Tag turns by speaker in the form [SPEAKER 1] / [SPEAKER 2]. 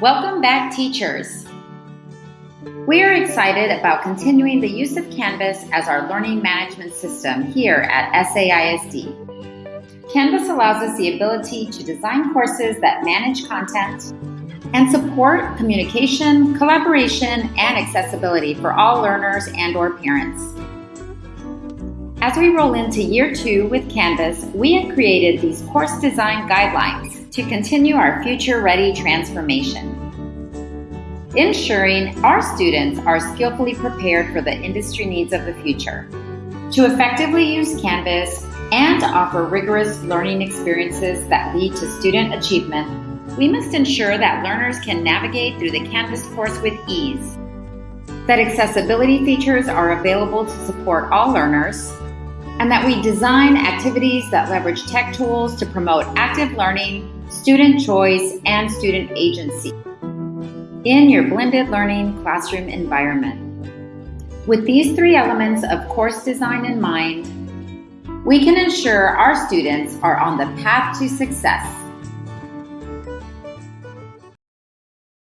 [SPEAKER 1] Welcome back, teachers. We are excited about continuing the use of Canvas as our learning management system here at SAISD. Canvas allows us the ability to design courses that manage content and support communication, collaboration, and accessibility for all learners and or parents. As we roll into year two with Canvas, we have created these course design guidelines to continue our future-ready transformation. Ensuring our students are skillfully prepared for the industry needs of the future. To effectively use Canvas and offer rigorous learning experiences that lead to student achievement, we must ensure that learners can navigate through the Canvas course with ease, that accessibility features are available to support all learners, and that we design activities that leverage tech tools to promote active learning, student choice, and student agency in your blended learning classroom environment. With these three elements of course design in mind, we can ensure our students are on the path to success